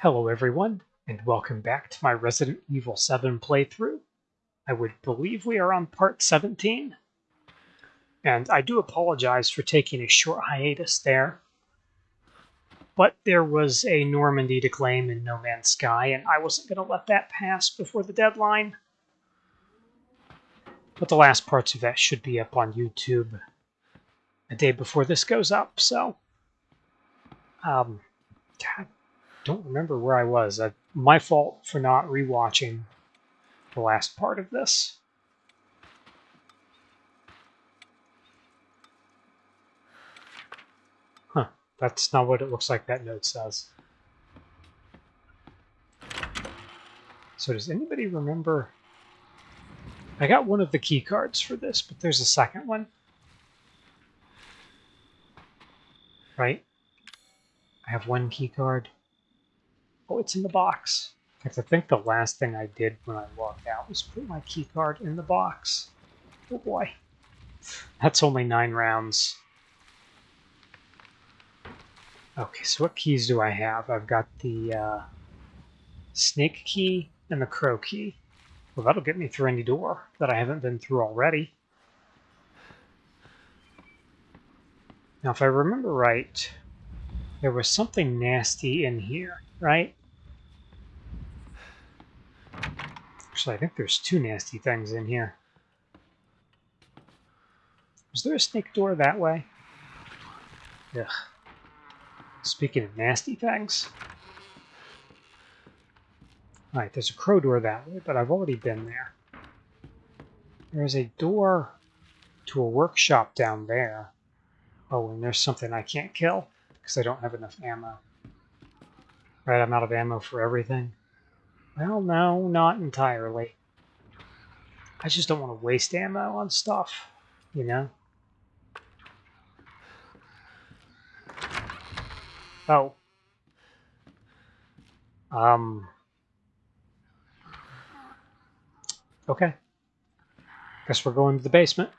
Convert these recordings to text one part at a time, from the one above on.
Hello everyone, and welcome back to my Resident Evil 7 playthrough. I would believe we are on part 17. And I do apologize for taking a short hiatus there. But there was a Normandy to claim in No Man's Sky, and I wasn't going to let that pass before the deadline. But the last parts of that should be up on YouTube a day before this goes up, so... Um, God, don't remember where I was. Uh, my fault for not rewatching the last part of this. Huh, that's not what it looks like that note says. So does anybody remember? I got one of the key cards for this, but there's a second one. Right? I have one key card. Oh, it's in the box. Fact, I think the last thing I did when I walked out was put my key card in the box. Oh boy. That's only nine rounds. Okay, so what keys do I have? I've got the uh, snake key and the crow key. Well, that'll get me through any door that I haven't been through already. Now, if I remember right, there was something nasty in here, right? Actually, I think there's two nasty things in here. Was there a snake door that way? Ugh. Speaking of nasty things. Alright, there's a crow door that way, but I've already been there. There's a door to a workshop down there. Oh, and there's something I can't kill because I don't have enough ammo. Right, I'm out of ammo for everything. Well, no, not entirely. I just don't want to waste ammo on stuff, you know? Oh. Um. Okay. Guess we're going to the basement.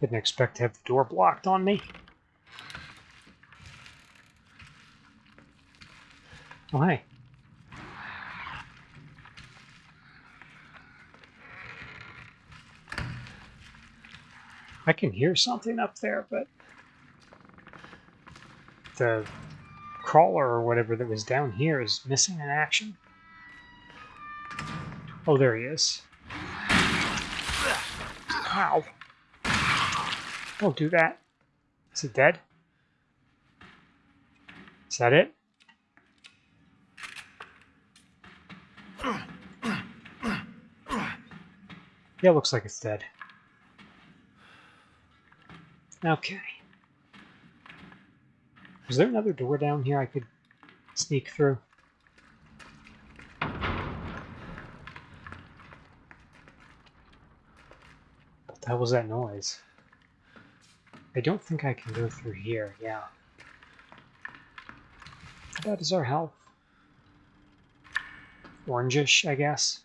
Didn't expect to have the door blocked on me. Oh, hey. I can hear something up there, but the crawler or whatever that was down here is missing in action. Oh, there he is. Ow. Don't do that. Is it dead? Is that it? Yeah, looks like it's dead. Okay. Is there another door down here I could sneak through? What the hell was that noise? I don't think I can go through here, yeah. Bad is our health? Orangish, I guess.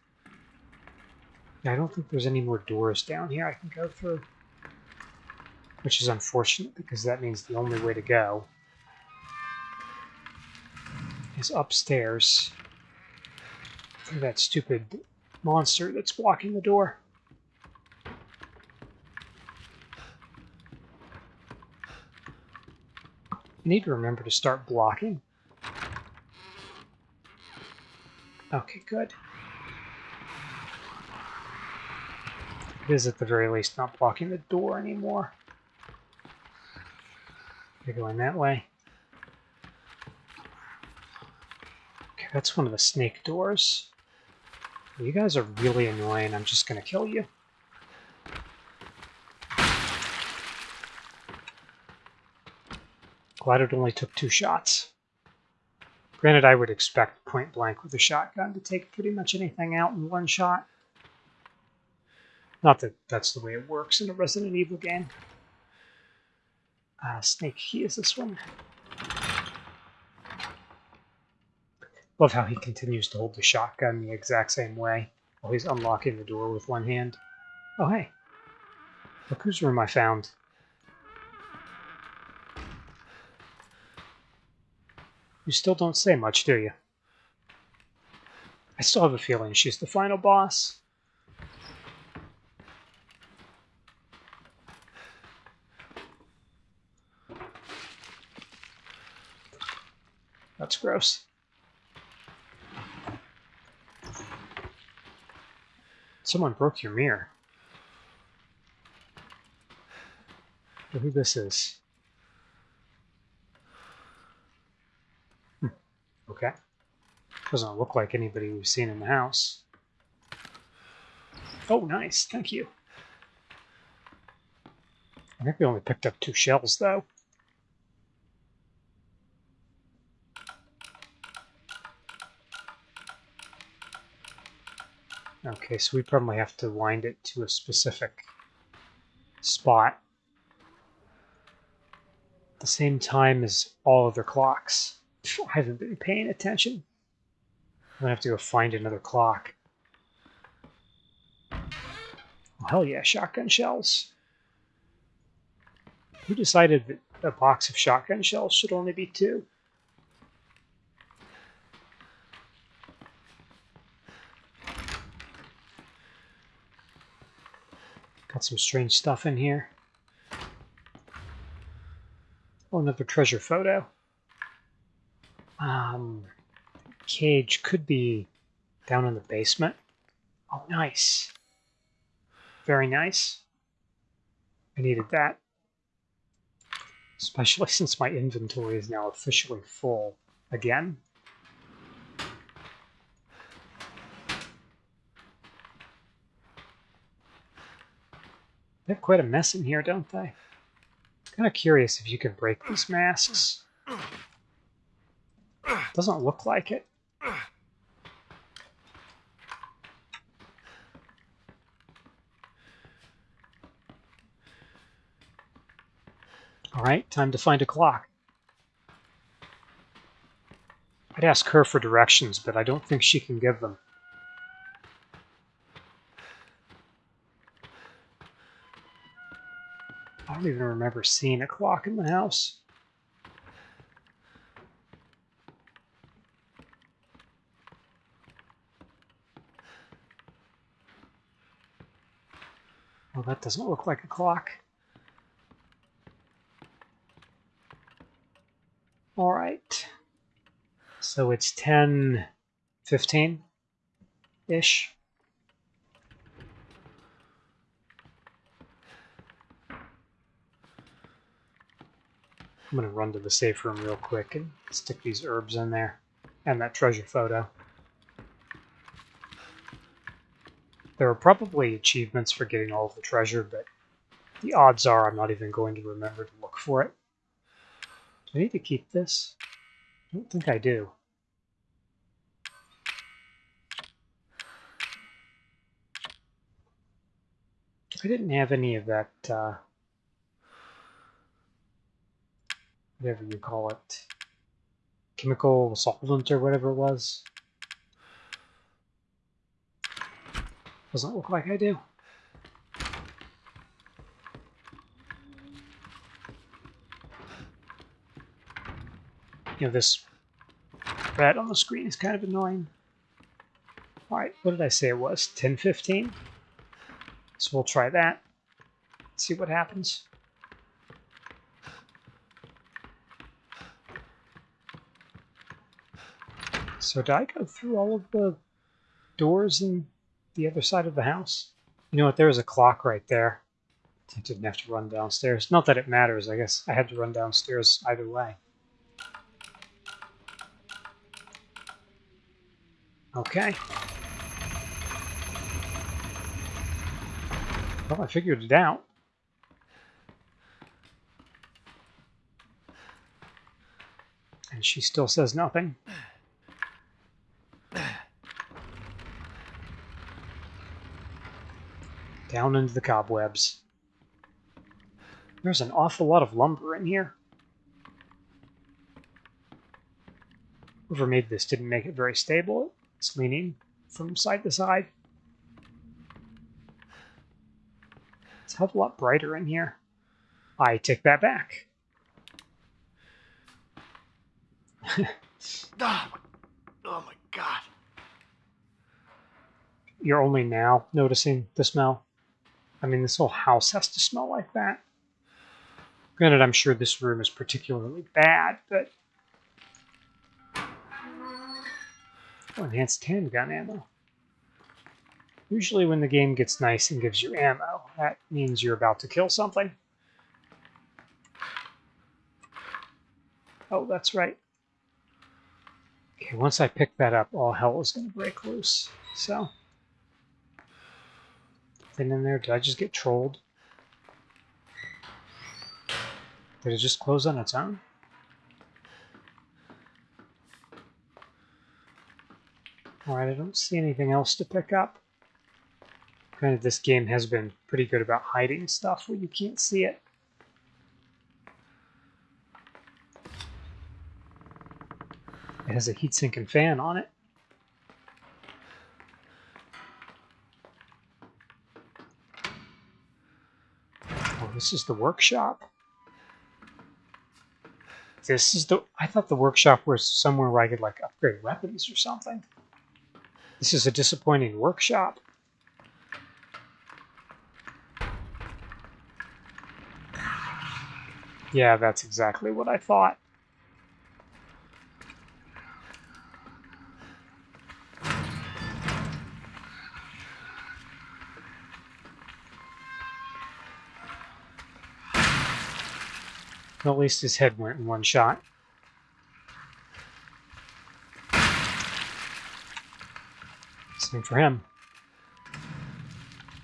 Yeah, I don't think there's any more doors down here I can go through. Which is unfortunate, because that means the only way to go is upstairs through that stupid monster that's blocking the door. I need to remember to start blocking. Okay, good. It is at the very least not blocking the door anymore. They're going that way. Okay, that's one of the snake doors. You guys are really annoying. I'm just going to kill you. Glad it only took two shots. Granted, I would expect point blank with a shotgun to take pretty much anything out in one shot. Not that that's the way it works in a Resident Evil game. Uh, Snake He is this one. Love how he continues to hold the shotgun the exact same way while he's unlocking the door with one hand. Oh, hey. Look whose room I found. You still don't say much, do you? I still have a feeling she's the final boss. Gross. Someone broke your mirror. who this is. Hmm. Okay. Doesn't look like anybody we've seen in the house. Oh, nice. Thank you. I think we only picked up two shells, though. Okay, so we probably have to wind it to a specific spot at the same time as all other clocks. I haven't been paying attention. I'm gonna have to go find another clock. Oh, hell yeah, shotgun shells. Who decided that a box of shotgun shells should only be two? Got some strange stuff in here. Oh, another treasure photo. Um, cage could be down in the basement. Oh, nice. Very nice. I needed that. Especially since my inventory is now officially full again. They have quite a mess in here, don't they? Kind of curious if you can break these masks. Doesn't look like it. All right, time to find a clock. I'd ask her for directions, but I don't think she can give them. I don't even remember seeing a clock in the house. Well, that doesn't look like a clock. All right. So it's 10, 15-ish. I'm going to run to the safe room real quick and stick these herbs in there and that treasure photo. There are probably achievements for getting all of the treasure, but the odds are I'm not even going to remember to look for it. Do I need to keep this? I don't think I do. I didn't have any of that uh, whatever you call it, chemical solvent or whatever it was. Doesn't look like I do. You know, this red on the screen is kind of annoying. Alright, what did I say it was? 1015? So we'll try that. See what happens. So did I go through all of the doors in the other side of the house? You know what? There was a clock right there. I didn't have to run downstairs. Not that it matters. I guess I had to run downstairs either way. Okay. Well, I figured it out. And she still says nothing. Down into the cobwebs. There's an awful lot of lumber in here. Whoever made this didn't make it very stable. It's leaning from side to side. It's a hell of a lot brighter in here. I take that back. Oh oh my god. You're only now noticing the smell? I mean, this whole house has to smell like that. Granted, I'm sure this room is particularly bad, but... Oh, enhanced handgun ammo. Usually when the game gets nice and gives you ammo, that means you're about to kill something. Oh, that's right. Okay, once I pick that up, all hell is going to break loose. So, nothing in there. Did I just get trolled? Did it just close on its own? Alright, I don't see anything else to pick up. Granted, this game has been pretty good about hiding stuff where you can't see it. It has a heatsink and fan on it. Oh, this is the workshop. This is the... I thought the workshop was somewhere where I could, like, upgrade weapons or something. This is a disappointing workshop. Yeah, that's exactly what I thought. At least his head went in one shot. Same for him.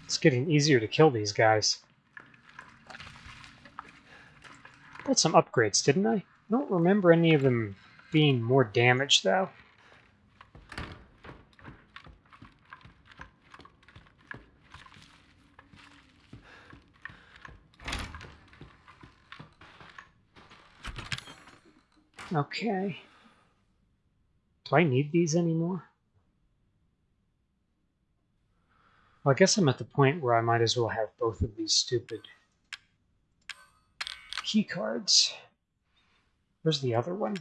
It's getting easier to kill these guys. Got some upgrades, didn't I? I don't remember any of them being more damaged, though. Okay. Do I need these anymore? Well, I guess I'm at the point where I might as well have both of these stupid key cards. Where's the other one?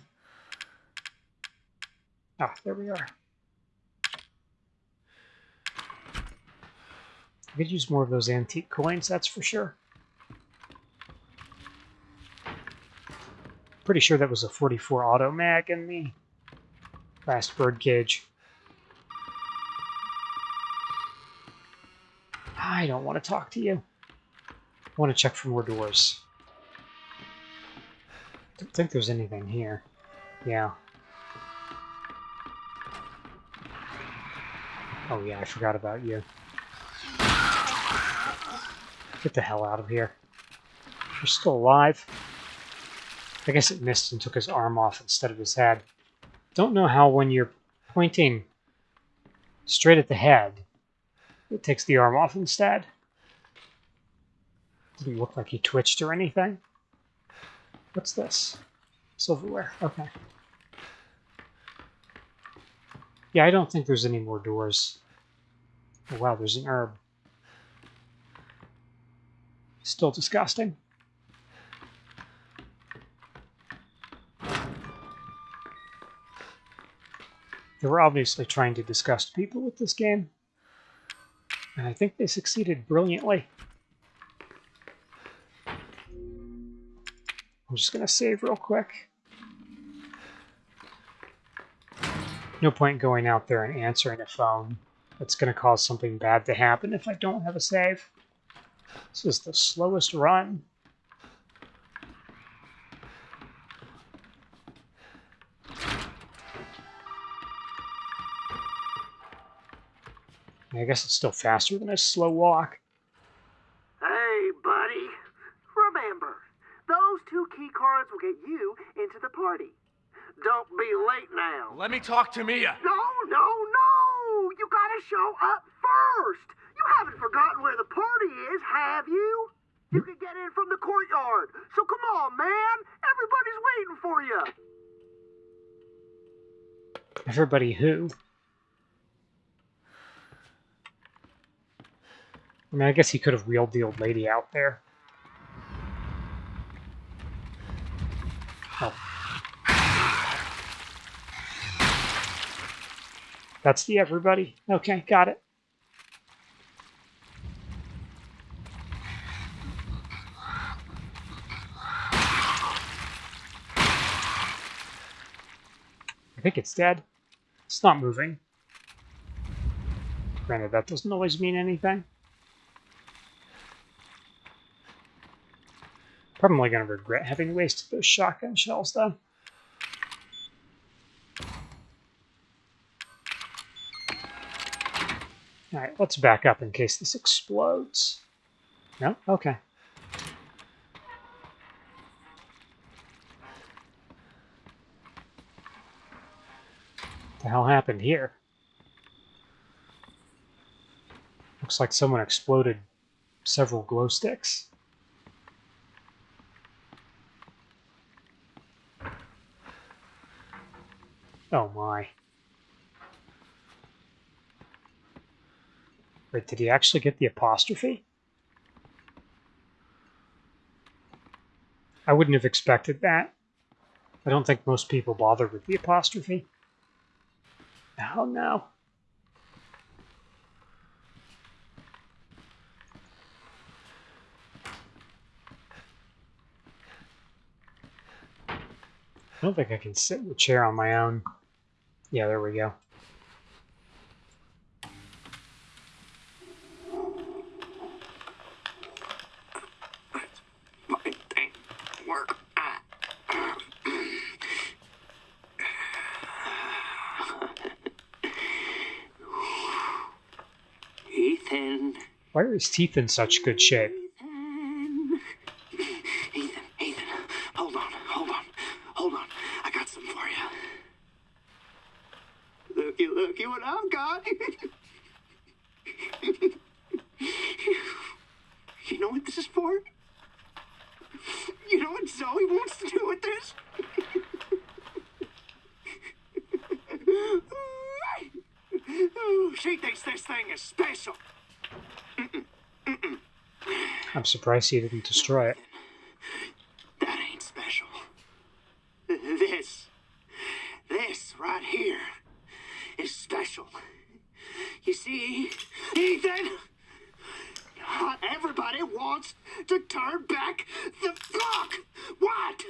Ah, there we are. I could use more of those antique coins, that's for sure. Pretty sure that was a 44 auto mag in the last birdcage. I don't want to talk to you. I want to check for more doors. Don't think there's anything here. Yeah. Oh yeah, I forgot about you. Get the hell out of here. You're still alive. I guess it missed and took his arm off instead of his head. Don't know how when you're pointing straight at the head, it takes the arm off instead. Didn't look like he twitched or anything. What's this? Silverware. Okay. Yeah, I don't think there's any more doors. Oh, wow, there's an herb. Still disgusting. They were obviously trying to disgust people with this game. And I think they succeeded brilliantly. I'm just going to save real quick. No point going out there and answering a phone. That's going to cause something bad to happen if I don't have a save. This is the slowest run. I guess it's still faster than a slow walk. Hey, buddy. Remember, those two key cards will get you into the party. Don't be late now. Let me talk to Mia. No, no, no! You gotta show up first! You haven't forgotten where the party is, have you? You can get in from the courtyard. So come on, man! Everybody's waiting for you! Everybody who? I mean, I guess he could have wheeled the old lady out there. Oh. That's the everybody. Okay, got it. I think it's dead. It's not moving. Granted, that doesn't always mean anything. Probably going to regret having wasted those shotgun shells, though. Alright, let's back up in case this explodes. No? Okay. What the hell happened here? Looks like someone exploded several glow sticks. Oh my. Wait, did he actually get the apostrophe? I wouldn't have expected that. I don't think most people bother with the apostrophe. Oh no. I don't think I can sit in the chair on my own. Yeah, there we go. Fucking thing work. Ethan. Why are his teeth in such good shape? Ethan. Ethan, Ethan, hold on, hold on, hold on. I got some for you. Looky, looky what I've got. you know what this is for? You know what Zoe wants to do with this? she thinks this thing is special. I'm surprised he didn't destroy it. That ain't special. This, this right here is special. You see, Ethan, not everybody wants to turn back the clock. What?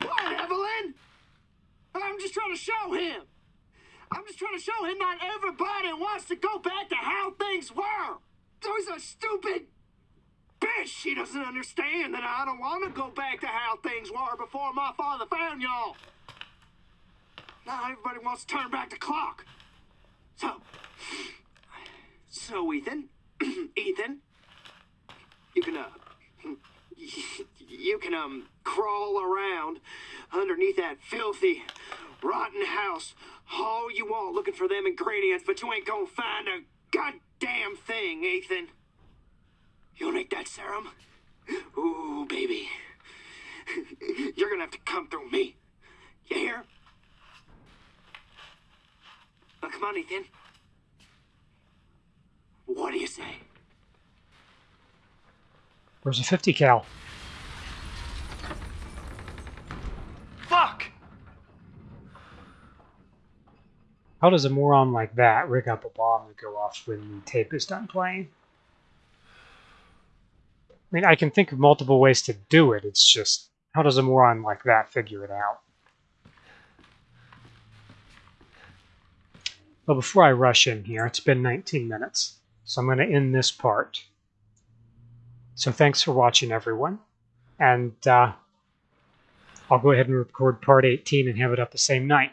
What, Evelyn? I'm just trying to show him. I'm just trying to show him not everybody wants to go back to how things were. Those are stupid She doesn't understand that I don't want to go back to how things were before my father found y'all. Now everybody wants to turn back the clock. So, so Ethan, Ethan, you can uh, you can um crawl around underneath that filthy, rotten house all you want, looking for them ingredients, but you ain't gonna find a goddamn thing, Ethan. You'll make that serum? Ooh, baby. You're gonna have to come through me. You hear? Now, come on, Ethan. What do you say? Where's a 50 cal? Fuck! How does a moron like that rig up a bomb to go off when the tape is done playing? I mean, I can think of multiple ways to do it. It's just, how does a moron like that figure it out? Well, before I rush in here, it's been 19 minutes, so I'm going to end this part. So thanks for watching, everyone. And uh, I'll go ahead and record part 18 and have it up the same night.